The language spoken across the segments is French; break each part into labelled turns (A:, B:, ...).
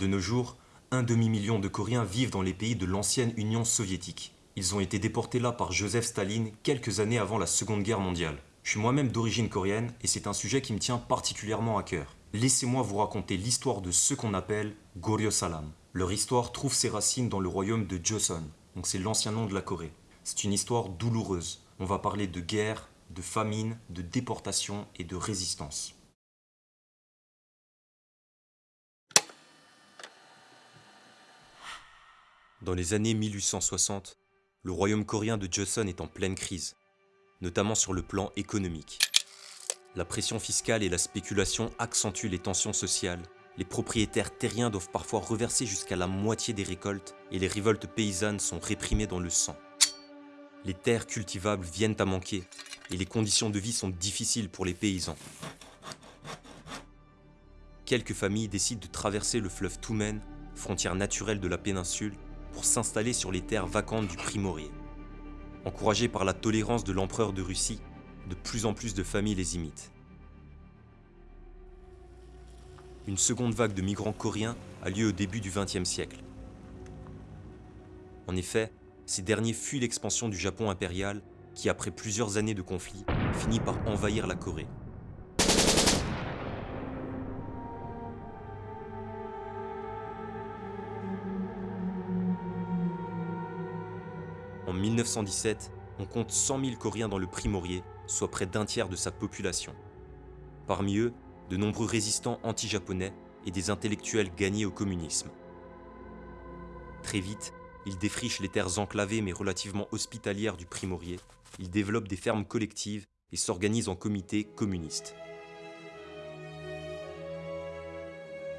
A: De nos jours, un demi-million de Coréens vivent dans les pays de l'ancienne Union soviétique. Ils ont été déportés là par Joseph Staline quelques années avant la Seconde Guerre mondiale. Je suis moi-même d'origine coréenne et c'est un sujet qui me tient particulièrement à cœur. Laissez-moi vous raconter l'histoire de ceux qu'on appelle Goryeo Salam. Leur histoire trouve ses racines dans le royaume de Joseon, donc c'est l'ancien nom de la Corée. C'est une histoire douloureuse. On va parler de guerre, de famine, de déportation et de résistance. Dans les années 1860, le royaume coréen de Joseon est en pleine crise, notamment sur le plan économique. La pression fiscale et la spéculation accentuent les tensions sociales. Les propriétaires terriens doivent parfois reverser jusqu'à la moitié des récoltes et les révoltes paysannes sont réprimées dans le sang. Les terres cultivables viennent à manquer et les conditions de vie sont difficiles pour les paysans. Quelques familles décident de traverser le fleuve Toumen, frontière naturelle de la péninsule, pour s'installer sur les terres vacantes du Primorier. Encouragés par la tolérance de l'empereur de Russie, de plus en plus de familles les imitent. Une seconde vague de migrants coréens a lieu au début du XXe siècle. En effet, ces derniers fuient l'expansion du Japon impérial qui, après plusieurs années de conflit, finit par envahir la Corée. En 1917, on compte 100 000 Coréens dans le Primorier, soit près d'un tiers de sa population. Parmi eux, de nombreux résistants anti-japonais et des intellectuels gagnés au communisme. Très vite, ils défrichent les terres enclavées mais relativement hospitalières du Primorier, ils développent des fermes collectives et s'organisent en comités communistes.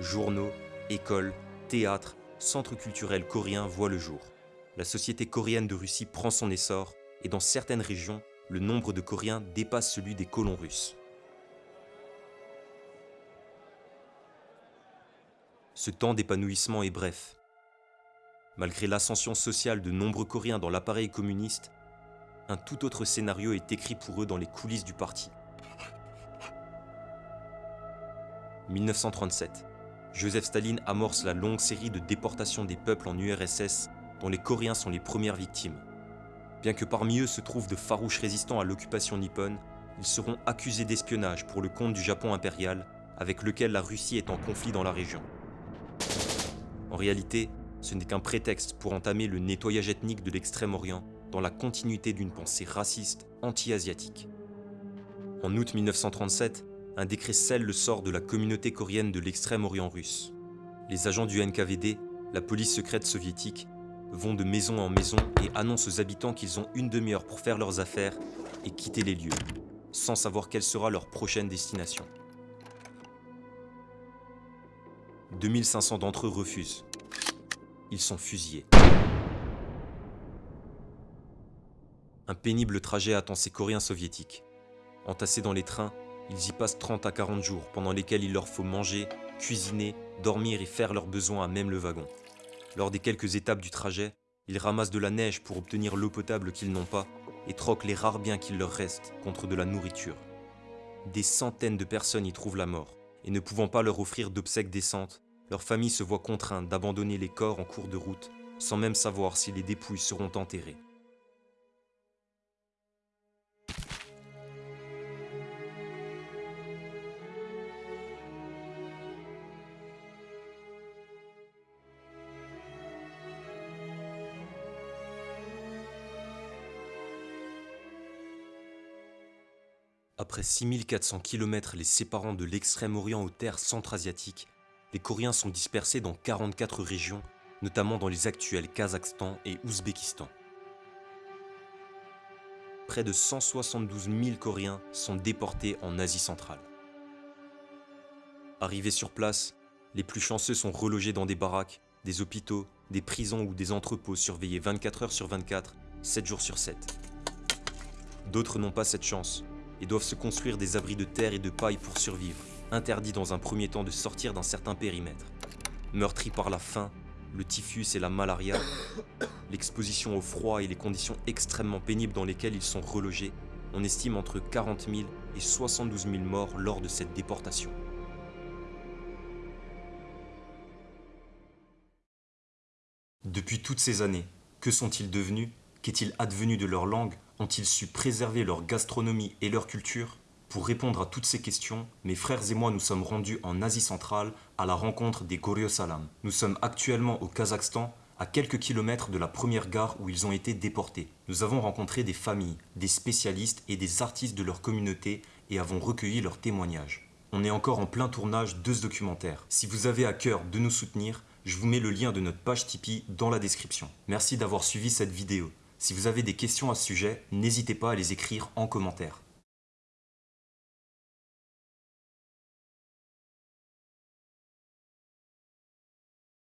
A: Journaux, écoles, théâtres, centres culturels coréens voient le jour la société coréenne de Russie prend son essor et dans certaines régions, le nombre de Coréens dépasse celui des colons russes. Ce temps d'épanouissement est bref. Malgré l'ascension sociale de nombreux Coréens dans l'appareil communiste, un tout autre scénario est écrit pour eux dans les coulisses du parti. 1937. Joseph Staline amorce la longue série de déportations des peuples en URSS dont les Coréens sont les premières victimes. Bien que parmi eux se trouvent de farouches résistants à l'occupation nippone, ils seront accusés d'espionnage pour le compte du Japon impérial, avec lequel la Russie est en conflit dans la région. En réalité, ce n'est qu'un prétexte pour entamer le nettoyage ethnique de l'Extrême-Orient dans la continuité d'une pensée raciste anti-asiatique. En août 1937, un décret scelle le sort de la communauté coréenne de l'Extrême-Orient russe. Les agents du NKVD, la police secrète soviétique, vont de maison en maison et annoncent aux habitants qu'ils ont une demi-heure pour faire leurs affaires et quitter les lieux, sans savoir quelle sera leur prochaine destination. 2500 d'entre eux refusent. Ils sont fusillés. Un pénible trajet attend ces Coréens soviétiques. Entassés dans les trains, ils y passent 30 à 40 jours pendant lesquels il leur faut manger, cuisiner, dormir et faire leurs besoins à même le wagon. Lors des quelques étapes du trajet, ils ramassent de la neige pour obtenir l'eau potable qu'ils n'ont pas et troquent les rares biens qu'il leur reste contre de la nourriture. Des centaines de personnes y trouvent la mort, et ne pouvant pas leur offrir d'obsèques décentes, leur famille se voit contrainte d'abandonner les corps en cours de route sans même savoir si les dépouilles seront enterrées. Après 6400 km les séparant de l'extrême-orient aux terres centra-asiatiques, les Coréens sont dispersés dans 44 régions, notamment dans les actuels Kazakhstan et Ouzbékistan. Près de 172 000 Coréens sont déportés en Asie centrale. Arrivés sur place, les plus chanceux sont relogés dans des baraques, des hôpitaux, des prisons ou des entrepôts surveillés 24 heures sur 24, 7 jours sur 7. D'autres n'ont pas cette chance et doivent se construire des abris de terre et de paille pour survivre, interdits dans un premier temps de sortir d'un certain périmètre. Meurtris par la faim, le typhus et la malaria, l'exposition au froid et les conditions extrêmement pénibles dans lesquelles ils sont relogés, on estime entre 40 000 et 72 000 morts lors de cette déportation. Depuis toutes ces années, que sont-ils devenus? Qu'est-il advenu de leur langue? Ont-ils su préserver leur gastronomie et leur culture? Pour répondre à toutes ces questions, mes frères et moi nous sommes rendus en Asie centrale à la rencontre des Goryosalam. Nous sommes actuellement au Kazakhstan, à quelques kilomètres de la première gare où ils ont été déportés. Nous avons rencontré des familles, des spécialistes et des artistes de leur communauté et avons recueilli leurs témoignages. On est encore en plein tournage de ce documentaire. Si vous avez à cœur de nous soutenir, je vous mets le lien de notre page Tipeee dans la description. Merci d'avoir suivi cette vidéo. Si vous avez des questions à ce sujet, n'hésitez pas à les écrire en commentaire.